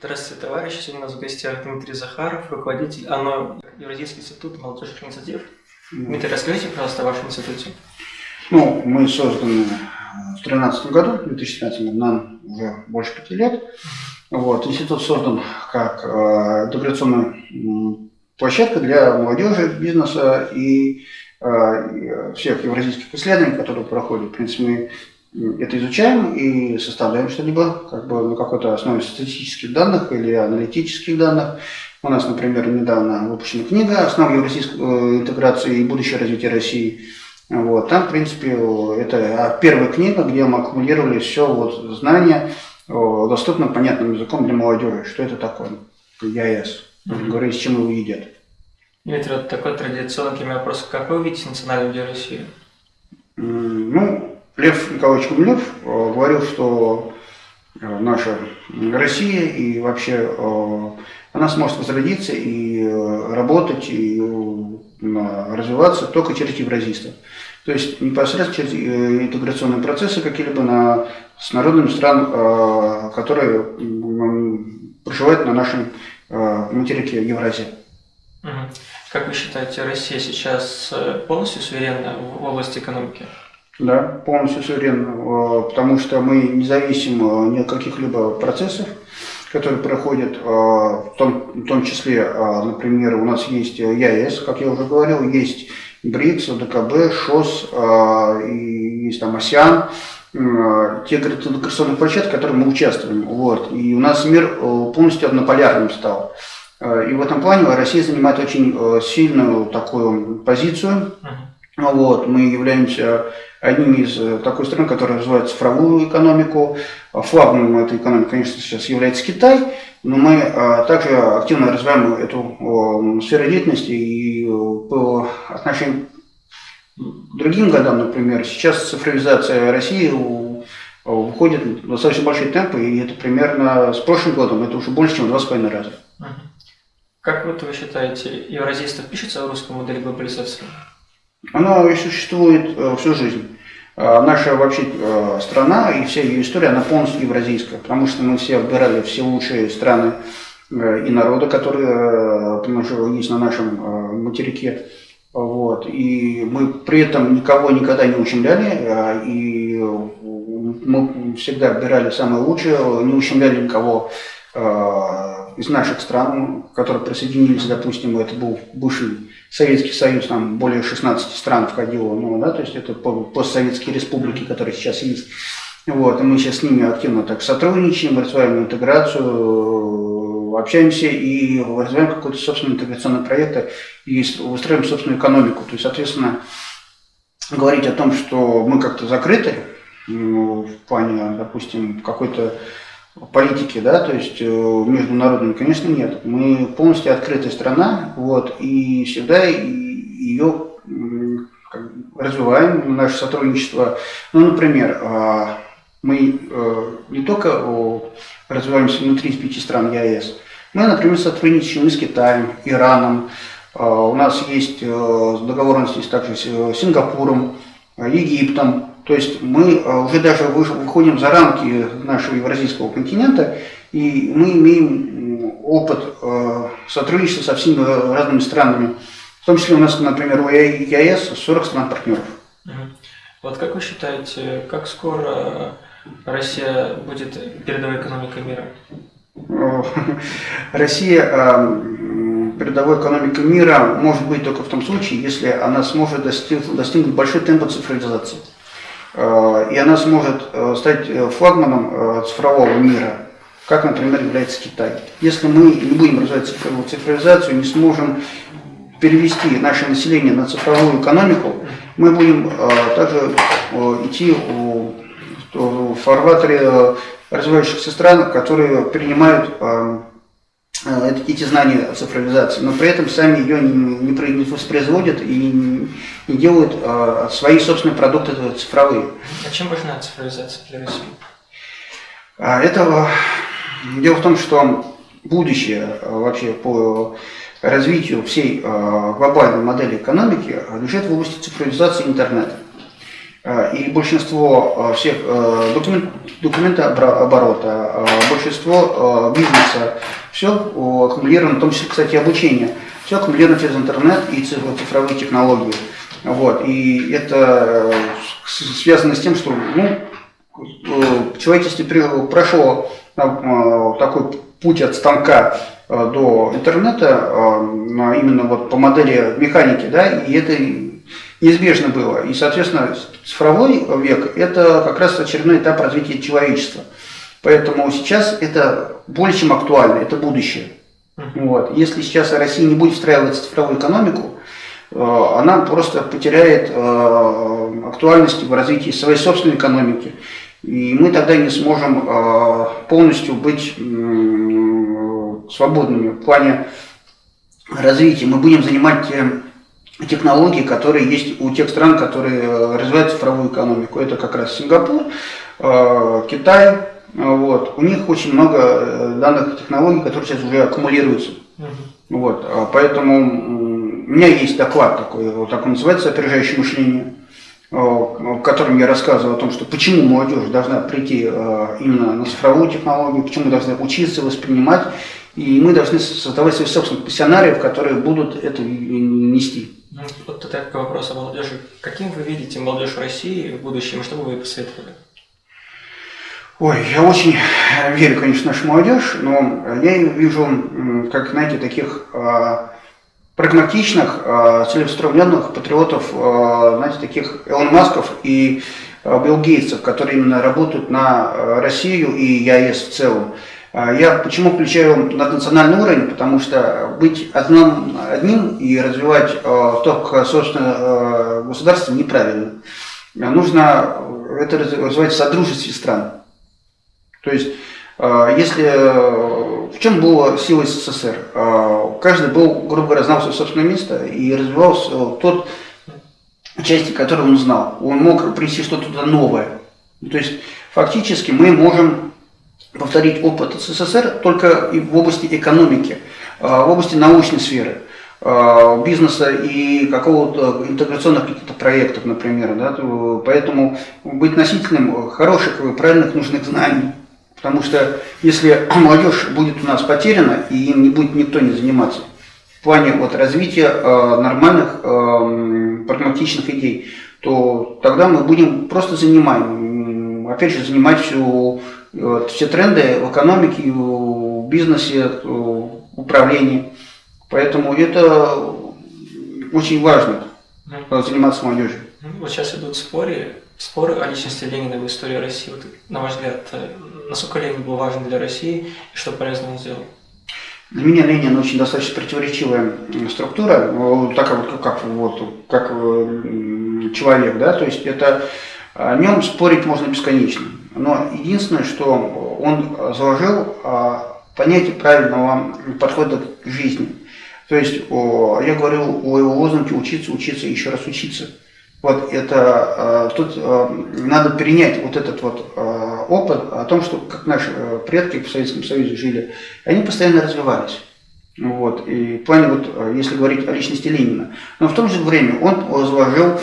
Здравствуйте, товарищи. Сегодня у нас в гостях Дмитрий Захаров, руководитель ОНО Евразийский институт молодежных инициатив. Дмитрий, расскажите, пожалуйста, о вашем институте. Ну, мы созданы в 2013 году, в 2015 нам уже больше пяти лет. Вот, институт создан как э, интеграционная площадка для молодежи, бизнеса и э, всех евразийских исследований, которые проходят. В принципе, мы это изучаем и составляем что-либо как бы на какой-то основе статистических данных или аналитических данных. У нас, например, недавно выпущена книга «Основы евразийской э, интеграции и будущее развитие России». Вот. Там, в принципе, это первая книга, где мы аккумулировали все вот знания доступным, понятным языком для молодежи. Что это такое? ЯЭС. Говорю, с чем его едят. Дмитрий, вот такой традиционный вопрос. Как вы видите национальную идею России? Ну, Лев Николаевич Гумилев э, говорил, что э, наша Россия и вообще э, она сможет возродиться и работать, и развиваться только через евразийство. То есть непосредственно через интеграционные процессы какие-либо на, с народными стран, которые проживают на нашем материке Евразии. Как вы считаете, Россия сейчас полностью суверенна в области экономики? Да, полностью суверенно, э, потому что мы не зависим э, ни от каких-либо процессов, которые проходят, э, в том, в том числе, например, у нас есть ЯЭС, как я уже говорил, есть БРИКС, ДКБ, ШОС, и есть там АСИАН, те интеграционные площадки, в которых мы участвуем. Вот. И у нас мир полностью однополярным стал. И в этом плане Россия занимает очень сильную такую позицию. Вот. Мы являемся одним из э, такой стран, которая развивает цифровую экономику. Флагманом этой экономики, конечно, сейчас является Китай, но мы э, также активно развиваем эту сферу деятельности и э, по отношению другим годам, например, сейчас цифровизация России выходит в достаточно большие темпы, и это примерно с прошлым годом, это уже больше, чем в два с половиной раза. Как вот вы считаете, евразийство пишется в русской модели глобализации? Она и существует всю жизнь. А, наша вообще а, страна и вся ее история, она полностью евразийская, потому что мы все выбирали все лучшие страны э, и народы, которые э, есть на нашем э, материке. Вот. И мы при этом никого никогда не ущемляли, и мы всегда выбирали самое лучшее, не ущемляли никого из наших стран, которые присоединились, допустим, это был бывший Советский Союз, там более 16 стран входило, ну, да, то есть это постсоветские республики, которые сейчас есть. Вот, и мы сейчас с ними активно так сотрудничаем, развиваем интеграцию, общаемся и развиваем какой-то собственный интеграционный проект и устраиваем собственную экономику. То есть, соответственно, говорить о том, что мы как-то закрыты, ну, в плане, допустим, какой-то политики, да, то есть э, международными, конечно, нет. Мы полностью открытая страна, вот, и всегда ее развиваем, наше сотрудничество. Ну, например, а, мы э, не только развиваемся внутри пяти стран ЕАЭС, мы, например, сотрудничаем с Китаем, Ираном, а, у нас есть э, договоренности также с Сингапуром, Египтом, то есть мы э, уже даже выходим за рамки нашего евразийского континента, и мы имеем опыт э, сотрудничества со всеми разными странами. В том числе у нас, например, у ЕАЭС 40 стран-партнеров. Вот как вы считаете, как скоро Россия будет передовой экономикой мира? Россия передовой экономикой мира может быть только в том случае, если она сможет достигнуть, достигнуть большой темпа цифровизации. Э, и она сможет э, стать э, флагманом цифрового мира, как, например, является Китай. Если мы не будем развивать цифровую цифровизацию, не сможем перевести наше население на цифровую экономику, мы будем также идти в фарватере развивающихся стран, которые принимают Э, эти знания о цифровизации, но при этом сами ее не, не воспроизводят и не делают а, свои собственные продукты цифровые. А чем важна цифровизация для России? А, это дело в том, что будущее вообще по развитию всей глобальной модели экономики лежит в области цифровизации интернета. И большинство всех документ, документооборота, большинство бизнеса, все аккумулировано, в том числе, кстати, обучение, все аккумулировано через интернет и цифровые технологии. Вот. И это связано с тем, что ну, человечество прошло такой путь от станка до интернета именно вот по модели механики, да, и это неизбежно было. И, соответственно, цифровой век – это как раз очередной этап развития человечества. Поэтому сейчас это более чем актуально, это будущее. Вот. Если сейчас Россия не будет встраиваться в цифровую экономику, э, она просто потеряет э, актуальность в развитии своей собственной экономики. И мы тогда не сможем э, полностью быть свободными в плане развития. Мы будем занимать те технологии, которые есть у тех стран, которые развивают цифровую экономику. Это как раз Сингапур, Китай, вот. У них очень много э, данных технологий, которые сейчас уже аккумулируются. Uh-huh. Вот. А поэтому у меня есть доклад такой, вот так он называется «Опережающее мышление», в котором я рассказываю о том, что почему молодежь должна прийти э, именно на цифровую технологию, почему должна учиться воспринимать, и мы должны создавать своих собственных пассионариев, которые будут это нести. Ну, вот такой вопрос о молодежи. Каким вы видите молодежь в России в будущем, что бы вы посоветовали? Ой, я очень верю, конечно, в нашу молодежь, но я вижу, как, знаете, таких э, прагматичных, э, целеустремленных патриотов, э, знаете, таких Элон Масков и Билл Гейтсов, которые именно работают на Россию и ЕАЭС в целом. Я почему включаю наднациональный уровень? Потому что быть одним, одним и развивать э, только собственное э, государство неправильно. Нужно это развивать в содружестве стран. То есть, э, если э, в чем была сила СССР? Э, каждый был, грубо говоря, знал свое собственное место и развивался тот части, которые он знал. Он мог принести что-то новое. То есть, фактически мы можем повторить опыт СССР только в области экономики, в области научной сферы бизнеса и какого-то интеграционных каких-то проектов, например. Да? Поэтому быть носителем хороших и правильных нужных знаний – Потому что если молодежь будет у нас потеряна, и им не будет никто не заниматься, в плане вот, развития э, нормальных э, прагматичных идей, то тогда мы будем просто занимаем, опять же, занимать всю, вот, все тренды в экономике, в бизнесе, в управлении. Поэтому это очень важно, заниматься молодежью. Вот сейчас идут споры, споры о личности Ленина в истории России. Вот, на ваш взгляд, э, насколько Ленин был важен для России и что полезно он сделал? Для меня Ленин очень достаточно противоречивая структура, так как, как, вот, как человек, да, то есть это о нем спорить можно бесконечно. Но единственное, что он заложил а, понятие правильного подхода к жизни. То есть я говорил о его лозунге «учиться, учиться, еще раз учиться». Вот это, э, тут э, надо перенять вот этот вот опыт о том, что как наши предки в Советском Союзе жили, они постоянно развивались. Вот. И в плане, вот, если говорить о личности Ленина. Но в то же время он заложил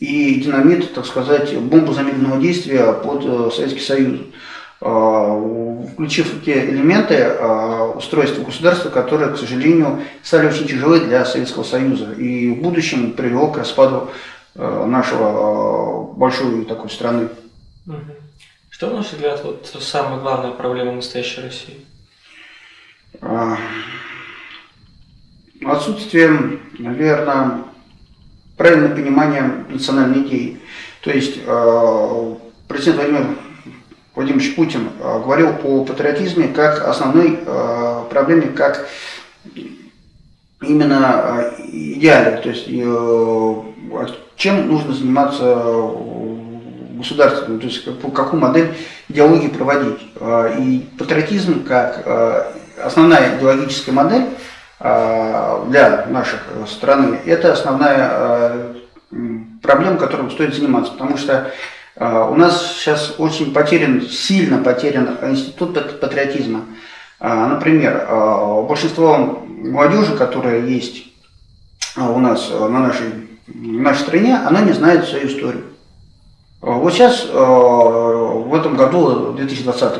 и динамит, так сказать, бомбу замедленного действия под Советский Союз, включив те элементы устройства государства, которые, к сожалению, стали очень тяжелы для Советского Союза. И в будущем привело к распаду Э, нашего э, большой такой страны. Что, на ваш взгляд, вот самая главная проблема настоящей России? А, отсутствие, наверное, правильное понимание национальной идеи. То есть э, президент Владимир Владимирович Путин говорил о патриотизме как основной проблеме, как именно идеале. То есть чем нужно заниматься государством, то есть какую модель идеологии проводить. И патриотизм как основная идеологическая модель для наших страны, это основная проблема, которой стоит заниматься, потому что у нас сейчас очень потерян, сильно потерян институт патриотизма. Например, большинство молодежи, которая есть у нас на нашей, в нашей стране, она не знает свою историю. Вот сейчас, в этом году, 2020,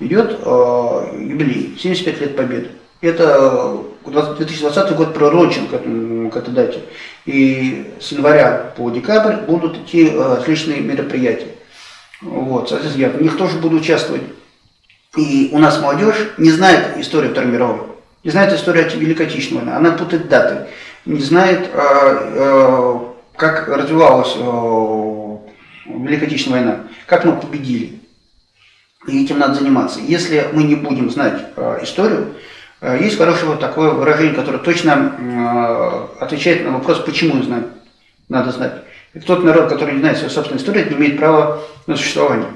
идет юбилей, 75 лет Победы. Это 2020 год пророчен к, к этой дате. И с января по декабрь будут идти различные мероприятия. Вот, соответственно, я в них тоже буду участвовать. И у нас молодежь не знает историю Второй мировой, не знает историю Великой Отечественной войны, она путает даты, не знает, э, э, как развивалась э, Великая Отечественная война, как мы победили. И этим надо заниматься. Если мы не будем знать историю, есть хорошее вот такое выражение, которое точно отвечает на вопрос, почему знать, надо знать. И тот народ, который не знает свою собственную историю, не имеет права на существование.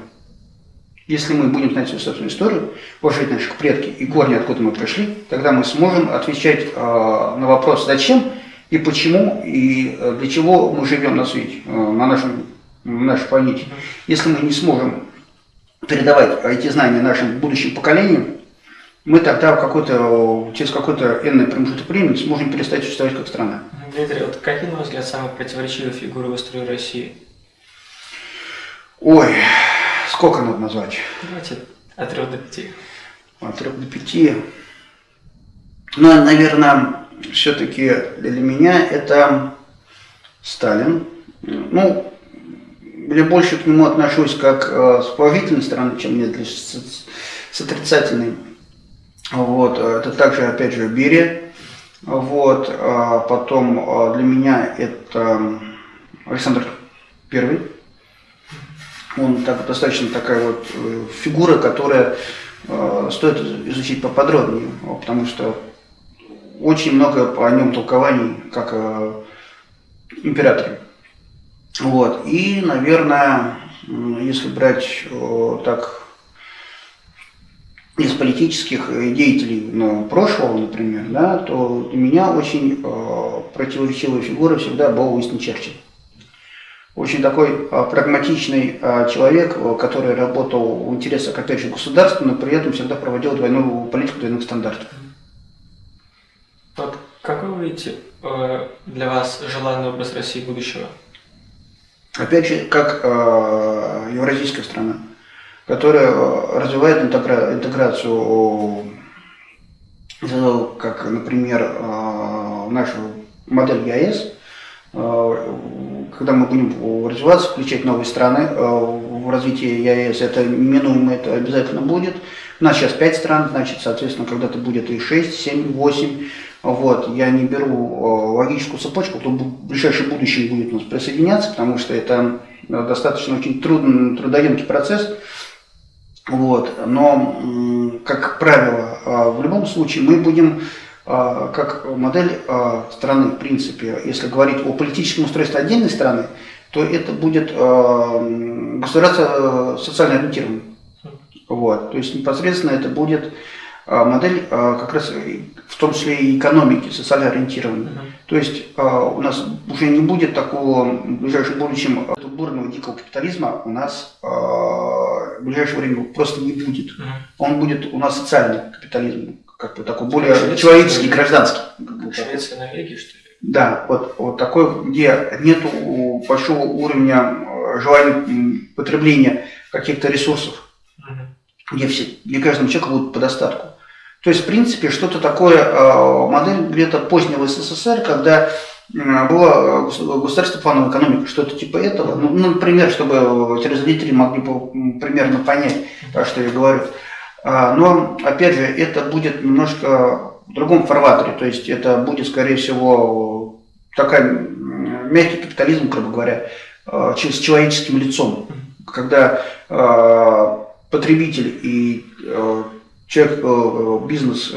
Если мы будем знать свою собственную историю, уважать наших предки и корни, откуда мы пришли, тогда мы сможем отвечать э, на вопрос «зачем?» и «почему?» и э, «для чего мы живем на свете, э, на, нашем, на нашей планете». Если мы не сможем передавать эти знания нашим будущим поколениям, мы тогда какой-то, через какой-то энный промежуток времени сможем перестать существовать как страна. Дмитрий, вот какие, на ваш взгляд, самые противоречивые фигуры в истории России? Ой, Сколько надо назвать? Давайте от трех до пяти. От трех до пяти. Ну, наверное, все-таки для меня это Сталин. Ну, я больше к нему отношусь как э, с положительной стороны, чем нет с отрицательной. Вот, это также, опять же, Берия. Вот, а потом э, для меня это Александр Первый. Он так, достаточно такая вот э, фигура, которая э, стоит изучить поподробнее, потому что очень много о нем толкований, как о императоре. Вот. И, наверное, если брать так из политических деятелей ну, прошлого, например, да, то для меня очень э, противоречивая фигура всегда был Уинстон Черчилль очень такой а, прагматичный а, человек, а, который работал в интересах, опять же, государства, но при этом всегда проводил двойную политику двойных стандартов. Вот какой вы видите э, для вас желанный образ России будущего? Опять же, как э, евразийская страна, которая развивает интегра интеграцию, как, например, э, нашу модель ЕАЭС, когда мы будем развиваться, включать новые страны э, в развитие ЕАЭС, это неминуемо, это обязательно будет. У нас сейчас 5 стран, значит, соответственно, когда-то будет и 6, 7, 8. Вот. Я не беру э, логическую цепочку, кто в ближайшем будущем будет у нас присоединяться, потому что это э, достаточно очень трудный, трудоемкий процесс. Вот. Но, как правило, в любом случае мы будем а, как модель а, страны, в принципе, если говорить о политическом устройстве отдельной страны, то это будет а, государство социально ориентированное. Вот. То есть непосредственно это будет модель как раз в том числе и экономики, социально ориентированной. Uh -huh. То есть у нас уже не будет такого в ближайшем будущем бурного дикого капитализма у нас в ближайшее время просто не будет. -huh. Он будет у нас социальный капитализм как бы такой более Швеция, человеческий, гражданский. Швеция, Норвегия, что ли? Да, вот, вот такой, где нет большого уровня э, желания потребления каких-то ресурсов, угу. где, все, где каждому человеку будет по достатку. То есть, в принципе, что-то такое, э, модель где-то позднего СССР, когда была государственная плановая экономика, что-то типа этого. Ну, например, чтобы телезрители могли примерно понять, что я говорю. А, но, опять же, это будет немножко в другом форматоре, то есть это будет, скорее всего, такой мягкий капитализм, грубо говоря, с человеческим лицом, когда потребитель и человек, бизнес,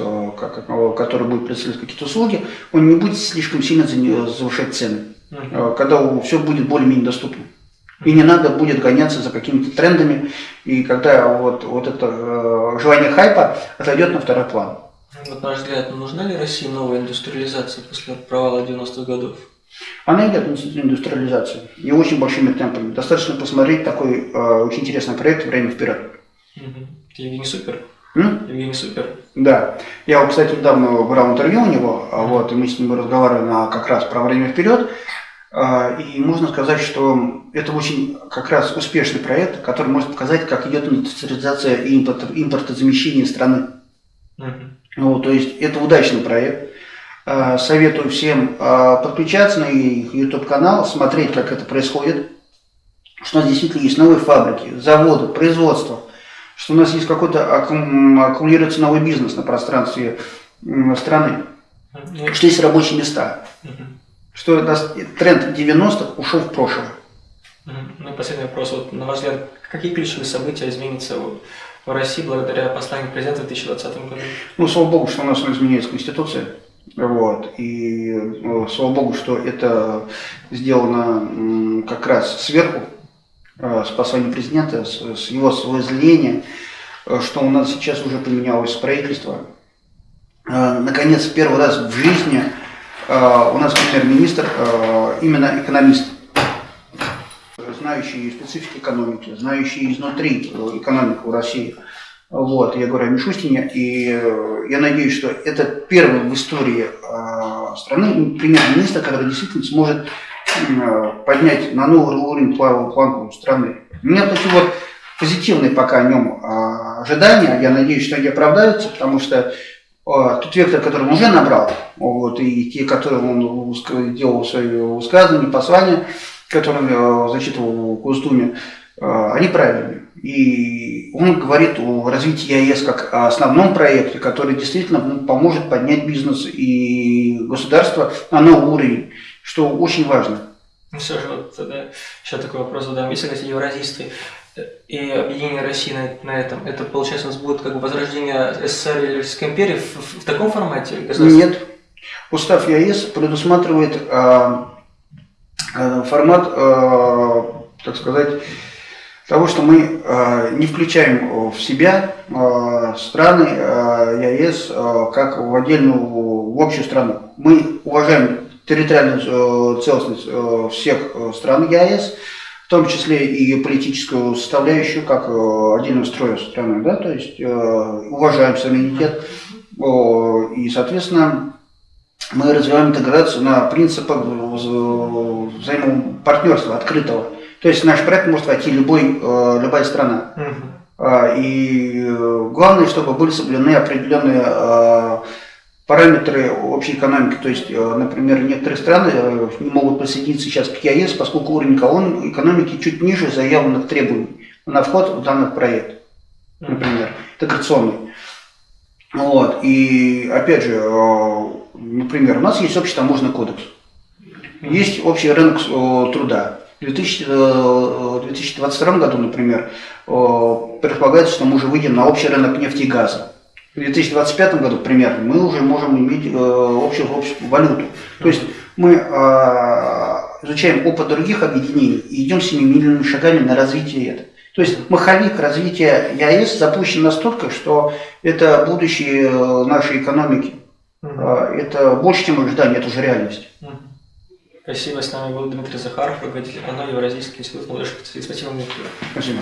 который будет представлять какие-то услуги, он не будет слишком сильно завышать цены, когда все будет более-менее доступно. И не надо будет гоняться за какими-то трендами, и когда вот, вот это э, желание хайпа отойдет на второй план. Вот, на ваш взгляд, нужна ли России новая индустриализация после провала 90-х годов? Она идет индустриализация, и очень большими темпами. Достаточно посмотреть такой э, очень интересный проект «Время вперед». Угу. Евгений Супер. М? Евгений Супер. Да. Я, вот, кстати, недавно брал интервью у него, а вот, и мы с ним разговаривали на, как раз про время вперед. А, И можно сказать, что это очень как раз успешный проект, который может показать, как идет индустриализация и импорт, импортозамещение страны. Мгм. Ну, то есть это удачный проект. А, Советую всем подключаться на их YouTube-канал, смотреть, как это происходит. Что у нас действительно есть новые фабрики, заводы, производство. Что у нас есть какой-то аккум- аккумулируется новый бизнес на пространстве страны. Что есть рабочие места. Что тренд 90-х ушел в прошлое. Ну и последний вопрос. Вот, на ваш взгляд, какие ключевые события изменятся в России благодаря посланию президента в 2020 году? Ну, слава богу, что у нас изменяется Конституция. Вот. И ну, слава богу, что это сделано как раз сверху, э, с послания президента, с, с его возлияния, э, что у нас сейчас уже поменялось правительство. Э, Наконец, первый раз в жизни э, у нас премьер-министр э, именно экономист, знающий специфику экономики, знающий изнутри э, экономику России. Вот, я говорю о Мишустине, и э, я надеюсь, что это первый в истории э, страны премьер-министр, который действительно сможет э, поднять на новый уровень планку страны. У меня такие вот позитивные пока о нем э, ожидания, я надеюсь, что они оправдаются, потому что э, тот вектор, который он уже набрал, вот, и те, которые он делал свои высказывания, послания, которые э, зачитывал в Госдуме, они правильные. И он говорит о развитии АЭС как о основном проекте, который действительно ну, поможет поднять бизнес и государство на новый уровень, что очень важно. Ну все же, вот тогда еще такой вопрос задам. Если говорить о евразийстве э, и объединении России на, на этом, это получается у нас будет как бы возрождение СССР или Российской империи в, в- в таком формате? Нет. Устав ЕАЭС предусматривает э, э, формат, э, так сказать, того, что мы э, не включаем в себя э, страны э, ЕАЭС э, как в отдельную, в общую страну. Мы уважаем территориальную э, целостность э, всех э, стран ЕАЭС, в том числе и политическую составляющую, как отдельного строя страны, да, то есть уважаем суверенитет, и, соответственно, мы развиваем интеграцию на принципах вза- взаимопартнерства открытого. То есть в наш проект может войти любой, любая страна. А, И главное, чтобы были соблюдены определенные параметры общей экономики. То есть, э, например, некоторые страны э, не могут присоединиться сейчас к ЕАЭС, поскольку уровень экон- экономики чуть ниже заявленных требований на вход в данный проект, например, интеграционный. Вот. И опять же, э, например, у нас есть общий таможенный кодекс. Есть общий рынок труда. В 2000, э, 2022 году, например, предполагается, что мы уже выйдем на общий рынок нефти и газа. В 2025 году, примерно, мы уже можем иметь э, общую, общую валюту. То есть мы э, изучаем опыт других объединений и идем семимильными шагами на развитие этого. То есть маховик развития ЯЭС запущен настолько, что это будущее э, нашей экономики. Э, Это больше, чем ожидание, это уже реальность. Мгм. Спасибо, с нами был Дмитрий Захаров, руководитель ОНО Евразийский институт молодежи. Спасибо, Дмитрий. Спасибо.